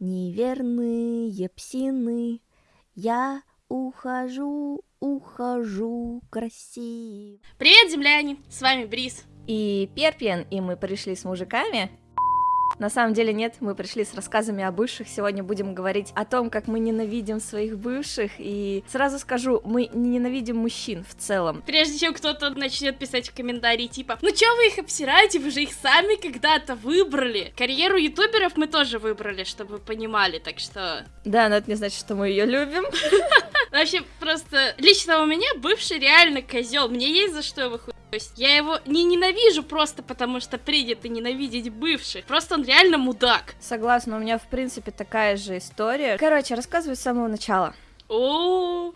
неверные псины. Я ухожу, ухожу красиво. Привет, земляне! С вами Брис. И Перпиен, и мы пришли с мужиками на самом деле нет, мы пришли с рассказами о бывших. Сегодня будем говорить о том, как мы ненавидим своих бывших. И сразу скажу, мы не ненавидим мужчин в целом. Прежде чем кто-то начнет писать в комментарии типа, ну чё вы их обсираете, вы же их сами когда-то выбрали. Карьеру ютуберов мы тоже выбрали, чтобы вы понимали, так что... Да, но это не значит, что мы ее любим. Вообще, просто лично у меня бывший реально козел. Мне есть за что его то есть я его не ненавижу просто потому, что принято ненавидеть бывших. Просто он реально мудак. Согласна, у меня в принципе такая же история. Короче, рассказываю с самого начала.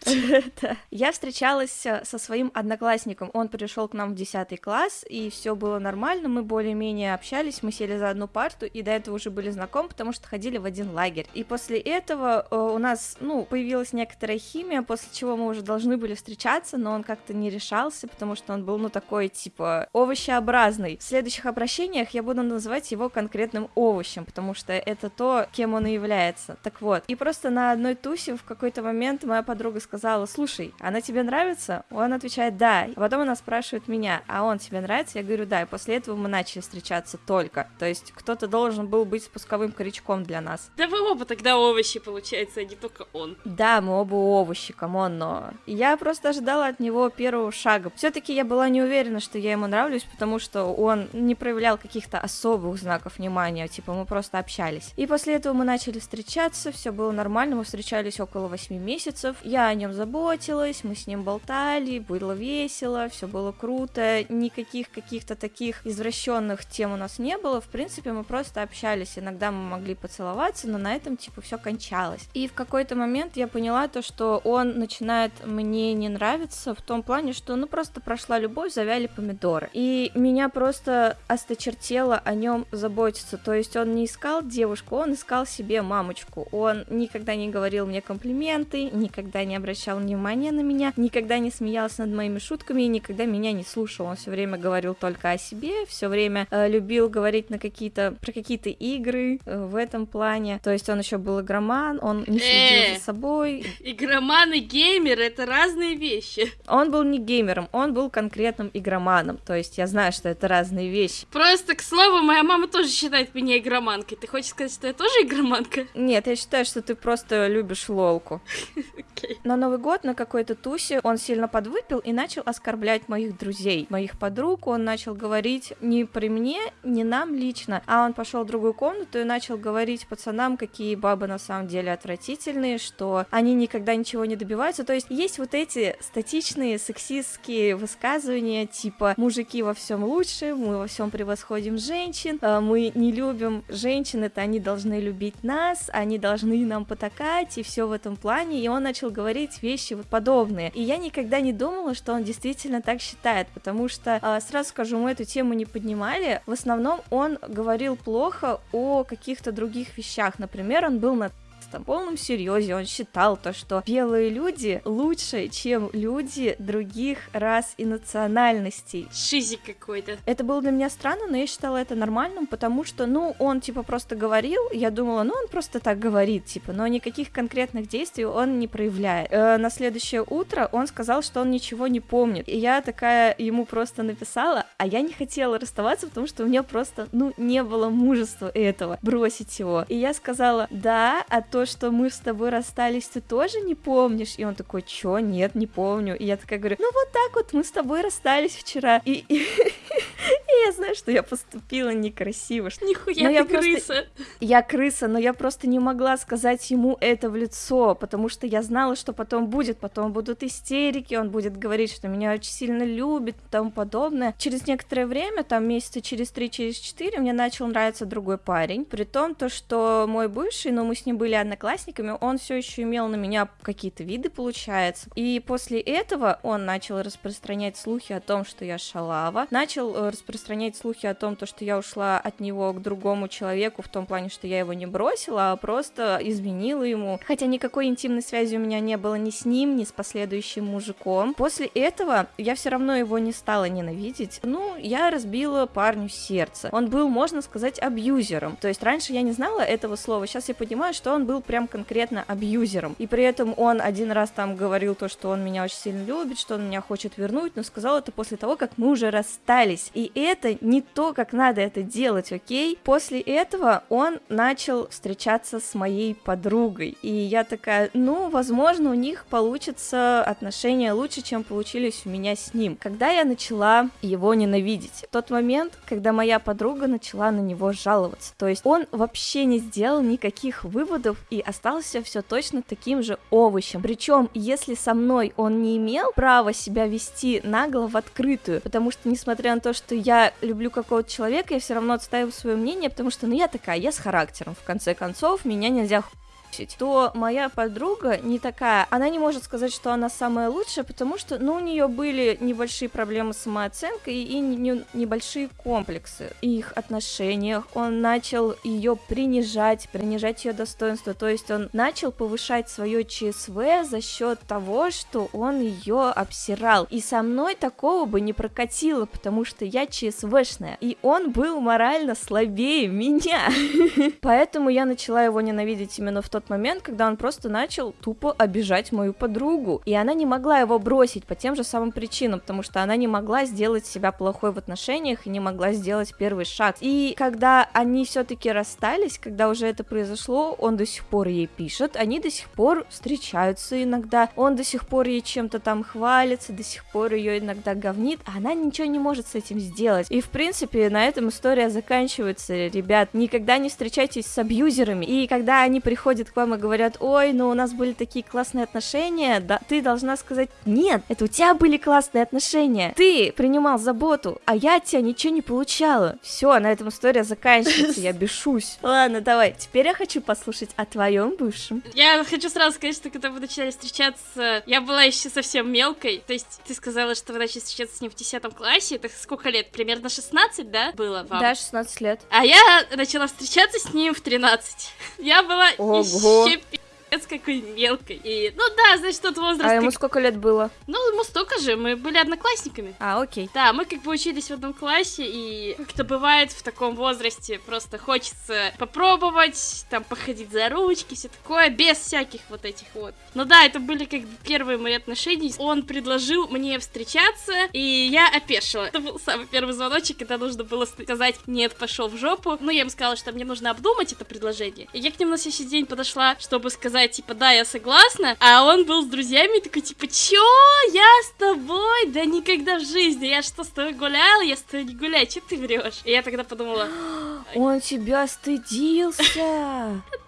Я встречалась э, со своим одноклассником. Он пришел к нам в 10 класс, и все было нормально. Мы более-менее общались, мы сели за одну парту, и до этого уже были знакомы, потому что ходили в один лагерь. И после этого э, у нас, ну, появилась некоторая химия, после чего мы уже должны были встречаться, но он как-то не решался, потому что он был, ну, такой, типа, овощеобразный. В следующих обращениях я буду называть его конкретным овощем, потому что это то, кем он и является. Так вот, и просто на одной тусе в какой-то момент момент моя подруга сказала, слушай, она тебе нравится? Он отвечает, да. А потом она спрашивает меня, а он тебе нравится? Я говорю, да. И после этого мы начали встречаться только. То есть кто-то должен был быть спусковым крючком для нас. Да вы оба тогда овощи, получается, а не только он. Да, мы оба овощи, come on, но... Я просто ожидала от него первого шага. все таки я была не уверена, что я ему нравлюсь, потому что он не проявлял каких-то особых знаков внимания, типа мы просто общались. И после этого мы начали встречаться, все было нормально, мы встречались около 8 месяцев, месяцев. Я о нем заботилась, мы с ним болтали, было весело, все было круто, никаких каких-то таких извращенных тем у нас не было. В принципе, мы просто общались. Иногда мы могли поцеловаться, но на этом типа все кончалось. И в какой-то момент я поняла то, что он начинает мне не нравиться в том плане, что ну просто прошла любовь, завяли помидоры. И меня просто осточертело о нем заботиться. То есть он не искал девушку, он искал себе мамочку. Он никогда не говорил мне комплименты, никогда не обращал внимания на меня, никогда не смеялся над моими шутками и никогда меня не слушал. Он все время говорил только о себе, все время э, любил говорить на какие-то про какие-то игры э, в этом плане. То есть он еще был игроман, он не следил э, за собой. Игроман и геймер это разные вещи. Он был не геймером, он был конкретным игроманом. То есть я знаю, что это разные вещи. Просто, к слову, моя мама тоже считает меня игроманкой. Ты хочешь сказать, что я тоже игроманка? Нет, я считаю, что ты просто любишь лолку. На Новый год на какой-то тусе он сильно подвыпил и начал оскорблять моих друзей, моих подруг. Он начал говорить не при мне, не нам лично, а он пошел в другую комнату и начал говорить пацанам, какие бабы на самом деле отвратительные, что они никогда ничего не добиваются. То есть есть вот эти статичные сексистские высказывания, типа мужики во всем лучше, мы во всем превосходим женщин, а мы не любим женщин, это они должны любить нас, они должны нам потакать и все в этом плане и он начал говорить вещи вот подобные. И я никогда не думала, что он действительно так считает, потому что, а, сразу скажу, мы эту тему не поднимали. В основном он говорил плохо о каких-то других вещах. Например, он был на там полном серьезе он считал то, что белые люди лучше, чем люди других рас и национальностей. Шизик какой-то. Это было для меня странно, но я считала это нормальным, потому что, ну, он типа просто говорил, я думала, ну, он просто так говорит, типа, но никаких конкретных действий он не проявляет. Э, на следующее утро он сказал, что он ничего не помнит, и я такая ему просто написала, а я не хотела расставаться, потому что у меня просто, ну, не было мужества этого, бросить его. И я сказала, да, а то, что мы с тобой расстались, ты тоже не помнишь? И он такой, чё, нет, не помню. И я такая говорю, ну вот так вот мы с тобой расстались вчера. И, я знаю, что я поступила некрасиво. Нихуя но ты я крыса. Просто... Я крыса, но я просто не могла сказать ему это в лицо, потому что я знала, что потом будет, потом будут истерики, он будет говорить, что меня очень сильно любит и тому подобное. Через некоторое время, там месяца через три, через четыре, мне начал нравиться другой парень, при том то, что мой бывший, но мы с ним были одноклассниками, он все еще имел на меня какие-то виды, получается. И после этого он начал распространять слухи о том, что я шалава, начал э, распространять распространять слухи о том, то, что я ушла от него к другому человеку, в том плане, что я его не бросила, а просто изменила ему. Хотя никакой интимной связи у меня не было ни с ним, ни с последующим мужиком. После этого я все равно его не стала ненавидеть. Ну, я разбила парню сердце. Он был, можно сказать, абьюзером. То есть раньше я не знала этого слова, сейчас я понимаю, что он был прям конкретно абьюзером. И при этом он один раз там говорил то, что он меня очень сильно любит, что он меня хочет вернуть, но сказал это после того, как мы уже расстались. И это не то, как надо это делать, окей? После этого он начал встречаться с моей подругой. И я такая, ну, возможно, у них получится отношения лучше, чем получились у меня с ним. Когда я начала его ненавидеть? В тот момент, когда моя подруга начала на него жаловаться. То есть он вообще не сделал никаких выводов и остался все точно таким же овощем. Причем, если со мной он не имел права себя вести нагло в открытую, потому что, несмотря на то, что я люблю какого-то человека, я все равно отстаиваю свое мнение, потому что, ну, я такая, я с характером, в конце концов, меня нельзя то моя подруга не такая, она не может сказать, что она самая лучшая, потому что, ну, у нее были небольшие проблемы с самооценкой и не, небольшие комплексы их отношениях. Он начал ее принижать, принижать ее достоинство, то есть он начал повышать свое ЧСВ за счет того, что он ее обсирал. И со мной такого бы не прокатило, потому что я ЧСВшная, и он был морально слабее меня. Поэтому я начала его ненавидеть именно в тот тот момент, когда он просто начал тупо обижать мою подругу. И она не могла его бросить по тем же самым причинам, потому что она не могла сделать себя плохой в отношениях и не могла сделать первый шаг. И когда они все-таки расстались, когда уже это произошло, он до сих пор ей пишет, они до сих пор встречаются иногда, он до сих пор ей чем-то там хвалится, до сих пор ее иногда говнит, а она ничего не может с этим сделать. И в принципе на этом история заканчивается, ребят. Никогда не встречайтесь с абьюзерами. И когда они приходят и говорят, ой, ну у нас были такие классные отношения, да, ты должна сказать, нет, это у тебя были классные отношения, ты принимал заботу, а я от тебя ничего не получала. Все, на этом история заканчивается, я бешусь. Ладно, давай, теперь я хочу послушать о твоем бывшем. Я хочу сразу сказать, что когда вы начали встречаться, я была еще совсем мелкой, то есть ты сказала, что вы начали встречаться с ним в 10 классе, это сколько лет? Примерно 16, да, было вам? Да, 16 лет. А я начала встречаться с ним в 13. Я была Ого. еще 西边 пипец какой мелкой. И, ну да, значит, тот возраст... А ему как... сколько лет было? Ну, ему столько же, мы были одноклассниками. А, окей. Да, мы как бы учились в одном классе, и как-то бывает в таком возрасте, просто хочется попробовать, там, походить за ручки, все такое, без всяких вот этих вот. Ну да, это были как бы первые мои отношения. Он предложил мне встречаться, и я опешила. Это был самый первый звоночек, когда нужно было сказать «нет, пошел в жопу». Ну, я ему сказала, что мне нужно обдумать это предложение. И я к нему на следующий день подошла, чтобы сказать сказать, типа, да, я согласна, а он был с друзьями такой, типа, чё, я с тобой? Да никогда в жизни, я что, с тобой гуляла? Я с тобой не гуляю, чё ты врешь? И я тогда подумала... Он тебя стыдился!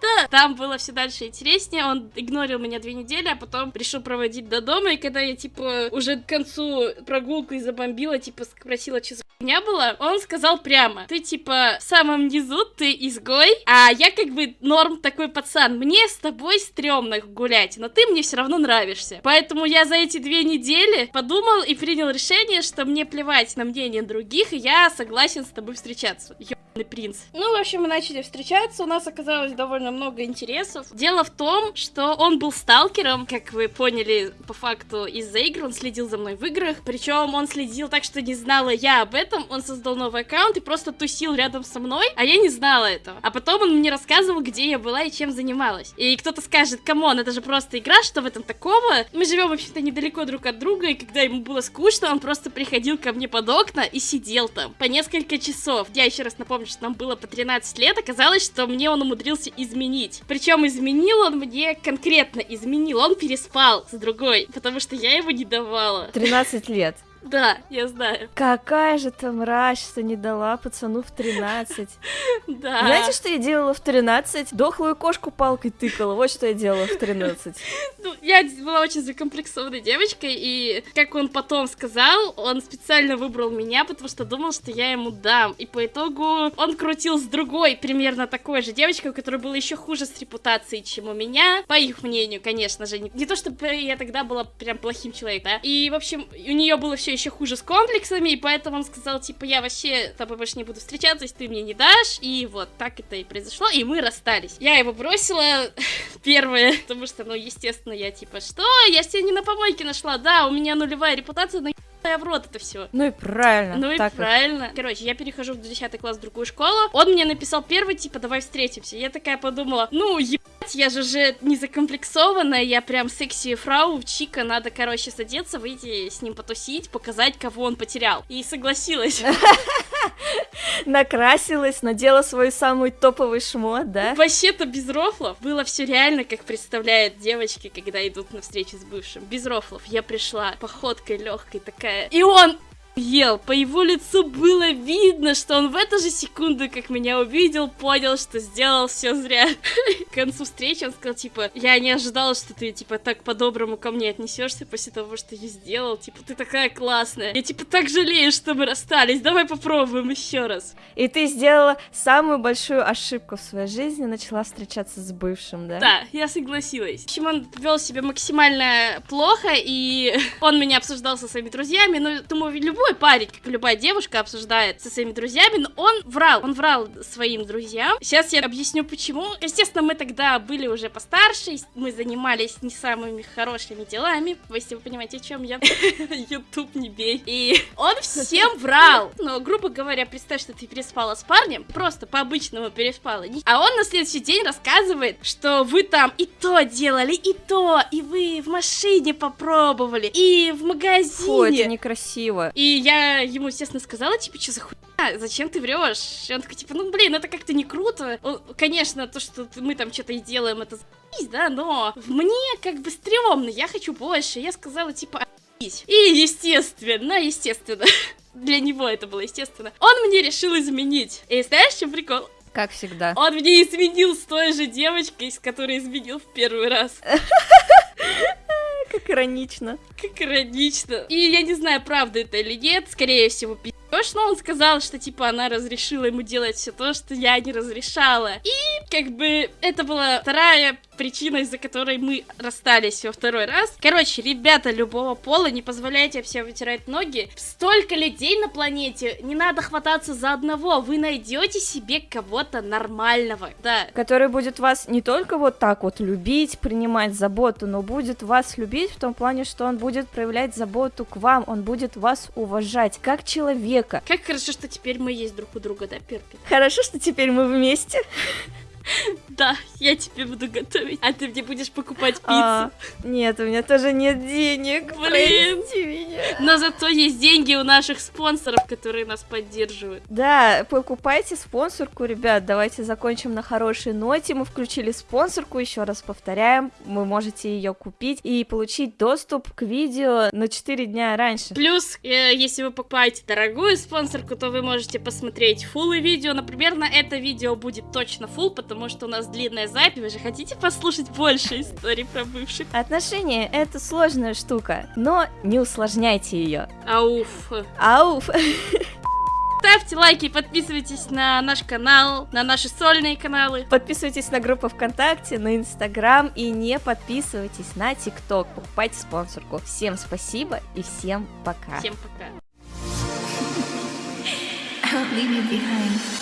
Да, там было все дальше интереснее, он игнорил меня две недели, а потом решил проводить до дома, и когда я, типа, уже к концу прогулку забомбила, типа, спросила, что за меня было, он сказал прямо, ты, типа, в самом низу, ты изгой, а я, как бы, норм такой пацан, мне с тобой стрёмно гулять, но ты мне все равно нравишься. Поэтому я за эти две недели подумал и принял решение, что мне плевать на мнение других, и я согласен с тобой встречаться. Принц. Ну, в общем, мы начали встречаться, у нас оказалось довольно много интересов. Дело в том, что он был сталкером, как вы поняли по факту из-за игр, он следил за мной в играх, причем он следил так, что не знала я об этом, он создал новый аккаунт и просто тусил рядом со мной, а я не знала этого. А потом он мне рассказывал, где я была и чем занималась. И кто-то скажет, come on, это же просто игра, что в этом такого? Мы живем, вообще-то, недалеко друг от друга, и когда ему было скучно, он просто приходил ко мне под окна и сидел там по несколько часов. Я еще раз напомню, что нам было по 13 лет, оказалось, что мне он умудрился изменить. Причем изменил он мне конкретно изменил, он переспал с другой, потому что я его не давала. 13 лет. Да, я знаю. Какая же ты мразь, что не дала пацану в 13. Да. Знаете, что я делала в 13? Дохлую кошку палкой тыкала. Вот что я делала в 13. Ну, я была очень закомплексованной девочкой, и, как он потом сказал, он специально выбрал меня, потому что думал, что я ему дам. И по итогу он крутил с другой, примерно такой же девочкой, у которой было еще хуже с репутацией, чем у меня. По их мнению, конечно же. Не, не то, чтобы я тогда была прям плохим человеком, да. И, в общем, у нее было все еще хуже с комплексами, и поэтому он сказал, типа, я вообще с тобой больше не буду встречаться, если ты мне не дашь, и вот так это и произошло, и мы расстались. Я его бросила первое, потому что, ну, естественно, я типа, что? Я тебя не на помойке нашла, да, у меня нулевая репутация, но в рот это все. Ну и правильно. Ну и правильно. Короче, я перехожу в 10 класс в другую школу. Он мне написал первый, типа, давай встретимся. Я такая подумала, ну, ебать, я же уже не закомплексованная, я прям секси фрау, чика, надо, короче, садиться, выйти с ним потусить, показать, кого он потерял. И согласилась. Накрасилась, надела свой самый топовый шмот, да? Вообще-то без рофлов было все реально, как представляют девочки, когда идут на встречу с бывшим. Без рофлов. Я пришла походкой легкой такая. И он ел. По его лицу было видно, что он в эту же секунду, как меня увидел, понял, что сделал все зря. К концу встречи он сказал, типа, я не ожидал, что ты, типа, так по-доброму ко мне отнесешься после того, что я сделал. Типа, ты такая классная. Я, типа, так жалею, что мы расстались. Давай попробуем еще раз. И ты сделала самую большую ошибку в своей жизни, начала встречаться с бывшим, да? Да, я согласилась. В общем, он вел себя максимально плохо, и он меня обсуждал со своими друзьями, но, думаю, любой парень, как и любая девушка, обсуждает со своими друзьями, но он врал, он врал своим друзьям. Сейчас я объясню, почему. Естественно, мы тогда были уже постарше, мы занимались не самыми хорошими делами, если вы понимаете, о чем я. Ютуб не бей. И он всем врал. Но, грубо говоря, представь, что ты переспала с парнем, просто по-обычному переспала. А он на следующий день рассказывает, что вы там и то делали, и то, и вы в машине попробовали, и в магазине. Фу, это некрасиво. И я ему, естественно, сказала, типа, что за хуйня, зачем ты врешь? И он такой, типа, ну, блин, это как-то не круто. Он, конечно, то, что мы там что-то и делаем, это за***ись, да, но мне как бы стрёмно, я хочу больше. Я сказала, типа, «А***ись. И, естественно, естественно, для него это было естественно, он мне решил изменить. И знаешь, что прикол? Как всегда. Он мне изменил с той же девочкой, с которой изменил в первый раз. Как иронично. Как иронично. И я не знаю, правда это или нет, скорее всего, пи***ешь, но он сказал, что, типа, она разрешила ему делать все то, что я не разрешала. И, как бы, это была вторая причина, из-за которой мы расстались во второй раз. Короче, ребята любого пола, не позволяйте все вытирать ноги. Столько людей на планете, не надо хвататься за одного, вы найдете себе кого-то нормального, да. Который будет вас не только вот так вот любить, принимать заботу, но будет вас любить в том плане, что он будет проявлять заботу к вам, он будет вас уважать как человека. Как хорошо, что теперь мы есть друг у друга, да, Перпи? Хорошо, что теперь мы вместе. Да, я тебе буду готовить, а ты мне будешь покупать пиццу. А, нет, у меня тоже нет денег. Блин. Меня. Но зато есть деньги у наших спонсоров, которые нас поддерживают. Да, покупайте спонсорку, ребят. Давайте закончим на хорошей ноте. Мы включили спонсорку, еще раз повторяем. Вы можете ее купить и получить доступ к видео на 4 дня раньше. Плюс, э, если вы покупаете дорогую спонсорку, то вы можете посмотреть фуллы видео. Например, на это видео будет точно фул, потому что у нас длинная запись. Вы же хотите послушать больше историй про бывших? Отношения — это сложная штука, но не усложняйте ее. Ауф. Ауф. Ставьте лайки, подписывайтесь на наш канал, на наши сольные каналы. Подписывайтесь на группу ВКонтакте, на Инстаграм и не подписывайтесь на ТикТок. Покупайте спонсорку. Всем спасибо и всем пока. Всем пока. I won't leave you behind.